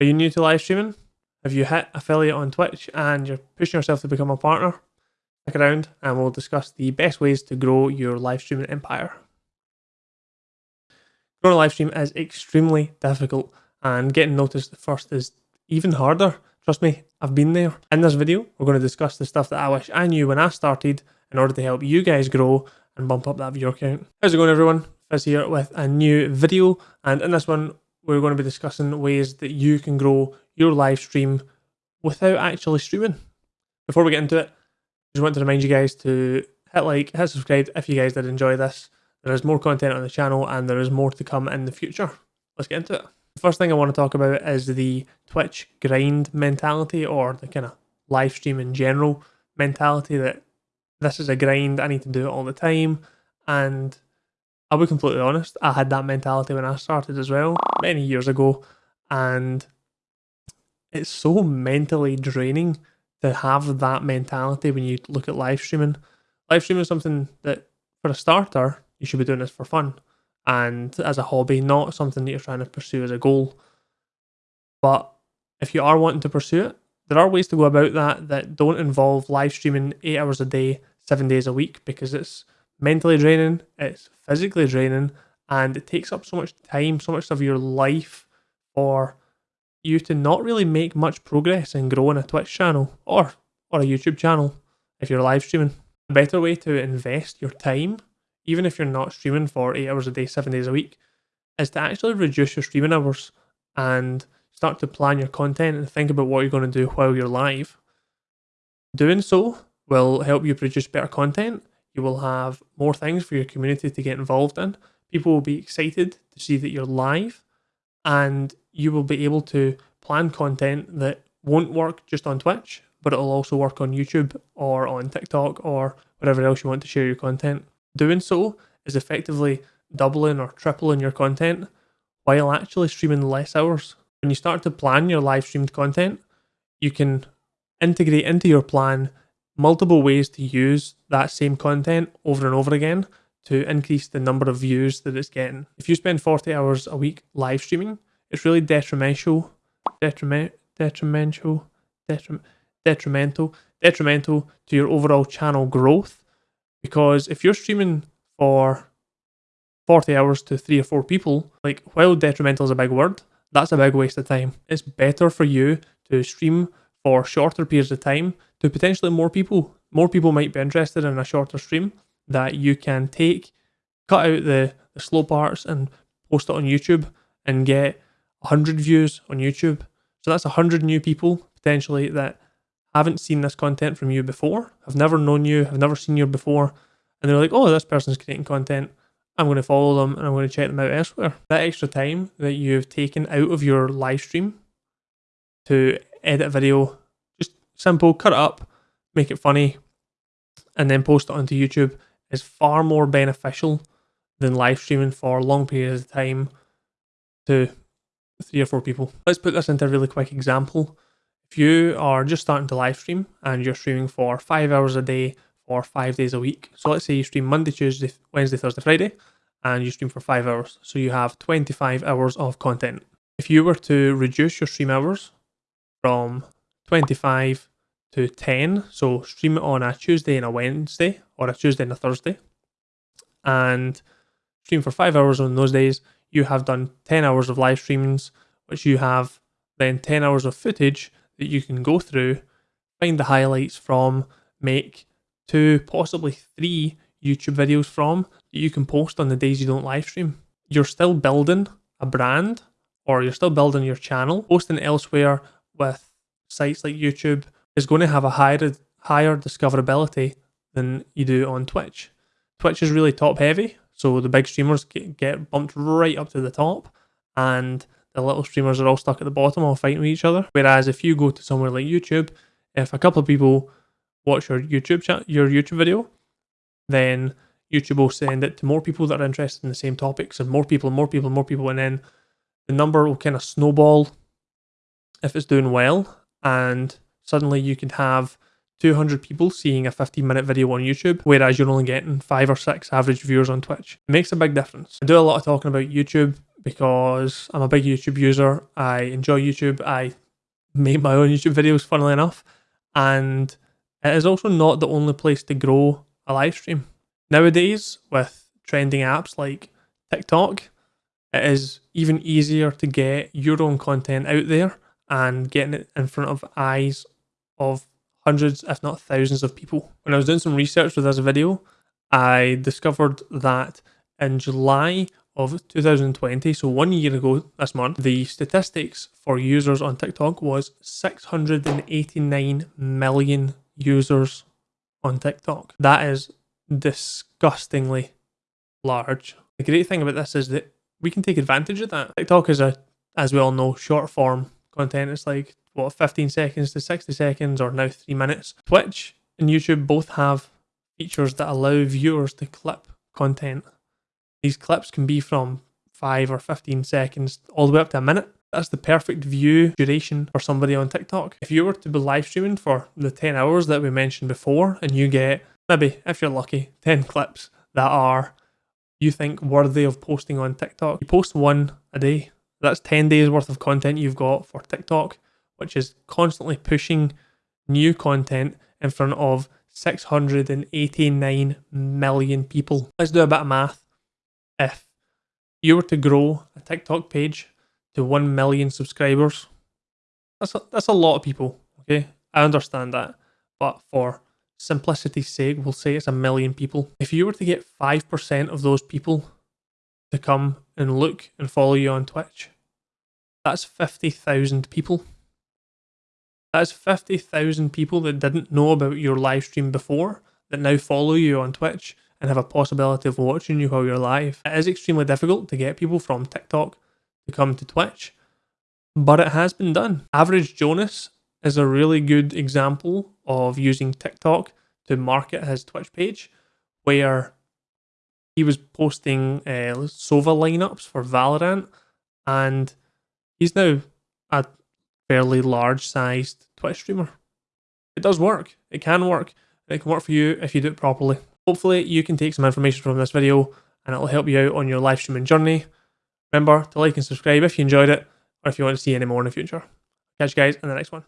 Are you new to live streaming? Have you hit affiliate on Twitch and you're pushing yourself to become a partner? Stick around and we'll discuss the best ways to grow your live streaming empire. Growing a live stream is extremely difficult and getting noticed first is even harder. Trust me, I've been there. In this video, we're going to discuss the stuff that I wish I knew when I started in order to help you guys grow and bump up that viewer count. How's it going everyone? Fizz here with a new video and in this one we're going to be discussing ways that you can grow your live stream without actually streaming. Before we get into it, I just want to remind you guys to hit like, hit subscribe if you guys did enjoy this. There is more content on the channel and there is more to come in the future. Let's get into it. The first thing I want to talk about is the Twitch grind mentality or the kind of live stream in general mentality that this is a grind, I need to do it all the time. And I'll be completely honest, I had that mentality when I started as well, many years ago, and it's so mentally draining to have that mentality when you look at live streaming. Live streaming is something that, for a starter, you should be doing this for fun and as a hobby, not something that you're trying to pursue as a goal. But if you are wanting to pursue it, there are ways to go about that that don't involve live streaming eight hours a day, seven days a week, because it's mentally draining, it's physically draining, and it takes up so much time, so much of your life for you to not really make much progress in growing a Twitch channel or or a YouTube channel if you're live streaming. A better way to invest your time, even if you're not streaming for eight hours a day, seven days a week, is to actually reduce your streaming hours and start to plan your content and think about what you're going to do while you're live. Doing so will help you produce better content you will have more things for your community to get involved in. People will be excited to see that you're live and you will be able to plan content that won't work just on Twitch, but it'll also work on YouTube or on TikTok or whatever else you want to share your content. Doing so is effectively doubling or tripling your content while actually streaming less hours. When you start to plan your live streamed content, you can integrate into your plan multiple ways to use that same content over and over again to increase the number of views that it's getting. If you spend 40 hours a week live streaming, it's really detrimental, detriment, detrimental, detriment, detrimental, detrimental to your overall channel growth. Because if you're streaming for 40 hours to three or four people, like while detrimental is a big word, that's a big waste of time. It's better for you to stream for shorter periods of time to potentially more people. More people might be interested in a shorter stream that you can take, cut out the, the slow parts and post it on YouTube and get 100 views on YouTube. So that's 100 new people potentially that haven't seen this content from you before, have never known you, have never seen you before, and they're like, oh, this person's creating content. I'm going to follow them and I'm going to check them out elsewhere. That extra time that you've taken out of your live stream to edit a video, simple, cut it up, make it funny, and then post it onto YouTube is far more beneficial than live streaming for long periods of time to three or four people. Let's put this into a really quick example. If you are just starting to live stream and you're streaming for five hours a day for five days a week. So let's say you stream Monday, Tuesday, Wednesday, Thursday, Friday, and you stream for five hours. So you have 25 hours of content. If you were to reduce your stream hours from 25 to 10. So stream it on a Tuesday and a Wednesday or a Tuesday and a Thursday. And stream for five hours on those days. You have done 10 hours of live streamings, which you have then 10 hours of footage that you can go through, find the highlights from, make two, possibly three YouTube videos from that you can post on the days you don't live stream. You're still building a brand or you're still building your channel, posting elsewhere with sites like YouTube is going to have a higher higher discoverability than you do on Twitch. Twitch is really top heavy, so the big streamers get, get bumped right up to the top, and the little streamers are all stuck at the bottom all fighting with each other. Whereas if you go to somewhere like YouTube, if a couple of people watch your YouTube chat, your YouTube video, then YouTube will send it to more people that are interested in the same topics, and more people, and more people, and more people, and then the number will kind of snowball if it's doing well, and suddenly you could have 200 people seeing a 15 minute video on YouTube, whereas you're only getting five or six average viewers on Twitch. It makes a big difference. I do a lot of talking about YouTube because I'm a big YouTube user. I enjoy YouTube. I make my own YouTube videos, funnily enough. And it is also not the only place to grow a live stream. Nowadays, with trending apps like TikTok, it is even easier to get your own content out there and getting it in front of eyes of hundreds, if not thousands of people. When I was doing some research for this video, I discovered that in July of 2020, so one year ago this month, the statistics for users on TikTok was 689 million users on TikTok. That is disgustingly large. The great thing about this is that we can take advantage of that. TikTok is a, as we all know, short form content. It's like, what, 15 seconds to 60 seconds or now three minutes. Twitch and YouTube both have features that allow viewers to clip content. These clips can be from 5 or 15 seconds all the way up to a minute. That's the perfect view duration for somebody on TikTok. If you were to be live streaming for the 10 hours that we mentioned before and you get maybe, if you're lucky, 10 clips that are you think worthy of posting on TikTok, you post one a day. That's 10 days worth of content you've got for TikTok, which is constantly pushing new content in front of 689 million people. Let's do a bit of math. If you were to grow a TikTok page to 1 million subscribers, that's a, that's a lot of people, okay? I understand that. But for simplicity's sake, we'll say it's a million people. If you were to get 5% of those people to come and look and follow you on Twitch, that's 50,000 people. That's 50,000 people that didn't know about your live stream before that now follow you on Twitch and have a possibility of watching you while you're live. It is extremely difficult to get people from TikTok to come to Twitch, but it has been done. Average Jonas is a really good example of using TikTok to market his Twitch page, where he was posting uh, Sova lineups for Valorant, and he's now a fairly large sized Twitch streamer. It does work. It can work. And it can work for you if you do it properly. Hopefully, you can take some information from this video and it'll help you out on your live streaming journey. Remember to like and subscribe if you enjoyed it or if you want to see any more in the future. Catch you guys in the next one.